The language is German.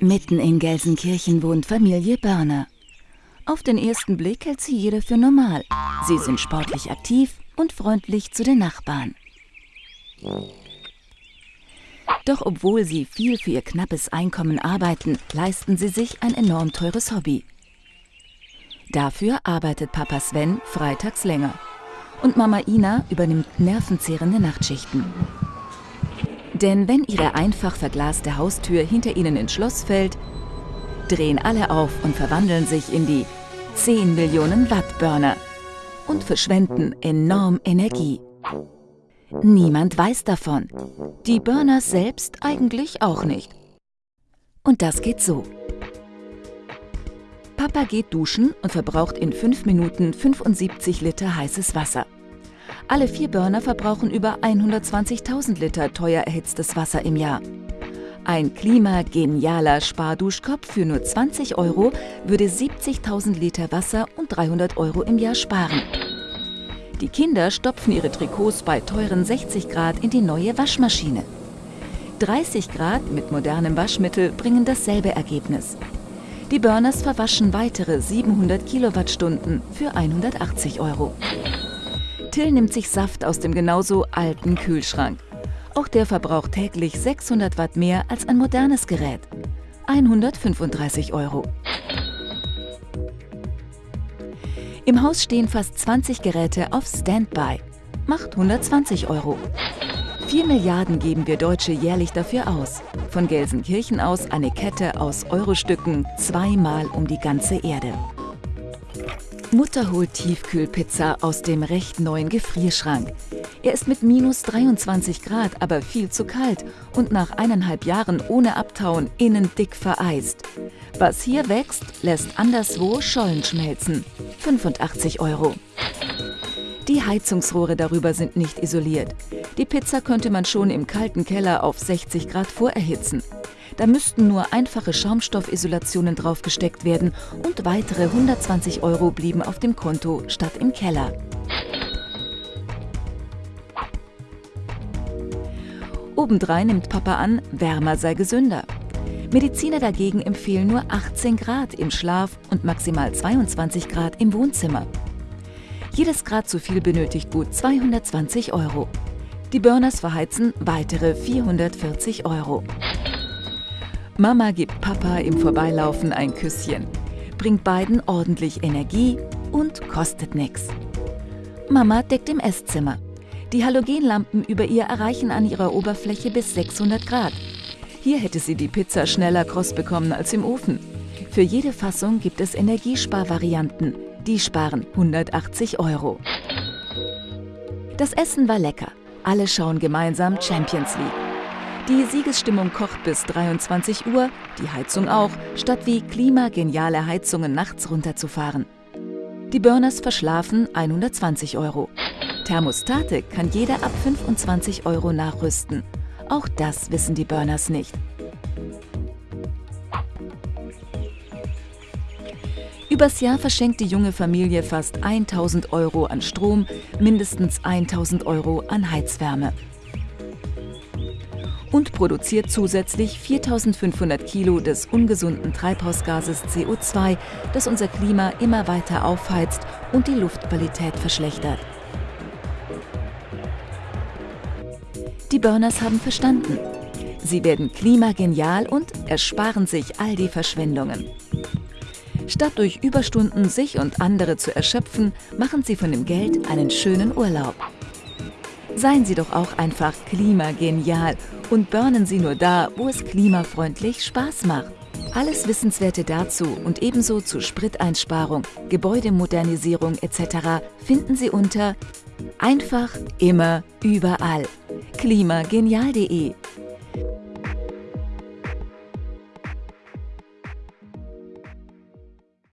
Mitten in Gelsenkirchen wohnt Familie Börner. Auf den ersten Blick hält sie jeder für normal. Sie sind sportlich aktiv und freundlich zu den Nachbarn. Doch obwohl sie viel für ihr knappes Einkommen arbeiten, leisten sie sich ein enorm teures Hobby. Dafür arbeitet Papa Sven freitags länger und Mama Ina übernimmt nervenzehrende Nachtschichten. Denn wenn ihre einfach verglaste Haustür hinter ihnen ins Schloss fällt, drehen alle auf und verwandeln sich in die 10 Millionen Watt Burner und verschwenden enorm Energie. Niemand weiß davon. Die Burners selbst eigentlich auch nicht. Und das geht so. Papa geht duschen und verbraucht in 5 Minuten 75 Liter heißes Wasser. Alle vier Burner verbrauchen über 120.000 Liter teuer erhitztes Wasser im Jahr. Ein klimagenialer Sparduschkopf für nur 20 Euro würde 70.000 Liter Wasser und 300 Euro im Jahr sparen. Die Kinder stopfen ihre Trikots bei teuren 60 Grad in die neue Waschmaschine. 30 Grad mit modernem Waschmittel bringen dasselbe Ergebnis. Die Burners verwaschen weitere 700 Kilowattstunden für 180 Euro. Till nimmt sich Saft aus dem genauso alten Kühlschrank. Auch der verbraucht täglich 600 Watt mehr als ein modernes Gerät. 135 Euro. Im Haus stehen fast 20 Geräte auf Standby. Macht 120 Euro. 4 Milliarden geben wir Deutsche jährlich dafür aus. Von Gelsenkirchen aus eine Kette aus Eurostücken zweimal um die ganze Erde. Mutter holt Tiefkühlpizza aus dem recht neuen Gefrierschrank. Er ist mit minus 23 Grad aber viel zu kalt und nach eineinhalb Jahren ohne Abtauen innen dick vereist. Was hier wächst, lässt anderswo Schollen schmelzen. 85 Euro. Die Heizungsrohre darüber sind nicht isoliert. Die Pizza könnte man schon im kalten Keller auf 60 Grad vorerhitzen. Da müssten nur einfache Schaumstoffisolationen draufgesteckt werden und weitere 120 Euro blieben auf dem Konto statt im Keller. Obendrein nimmt Papa an, wärmer sei gesünder. Mediziner dagegen empfehlen nur 18 Grad im Schlaf und maximal 22 Grad im Wohnzimmer. Jedes Grad zu viel benötigt gut 220 Euro. Die Burners verheizen weitere 440 Euro. Mama gibt Papa im Vorbeilaufen ein Küsschen, bringt beiden ordentlich Energie und kostet nichts. Mama deckt im Esszimmer. Die Halogenlampen über ihr erreichen an ihrer Oberfläche bis 600 Grad. Hier hätte sie die Pizza schneller kross bekommen als im Ofen. Für jede Fassung gibt es Energiesparvarianten. Die sparen 180 Euro. Das Essen war lecker. Alle schauen gemeinsam Champions League. Die Siegesstimmung kocht bis 23 Uhr, die Heizung auch, statt wie klimageniale Heizungen nachts runterzufahren. Die Burners verschlafen 120 Euro. Thermostate kann jeder ab 25 Euro nachrüsten. Auch das wissen die Burners nicht. Übers Jahr verschenkt die junge Familie fast 1000 Euro an Strom, mindestens 1000 Euro an Heizwärme und produziert zusätzlich 4500 Kilo des ungesunden Treibhausgases CO2, das unser Klima immer weiter aufheizt und die Luftqualität verschlechtert. Die Burners haben verstanden. Sie werden klimagenial und ersparen sich all die Verschwendungen. Statt durch Überstunden sich und andere zu erschöpfen, machen sie von dem Geld einen schönen Urlaub. Seien Sie doch auch einfach klimagenial und burnen Sie nur da, wo es klimafreundlich Spaß macht. Alles Wissenswerte dazu und ebenso zu Spriteinsparung, Gebäudemodernisierung etc. finden Sie unter Einfach, immer, überall. klimagenial.de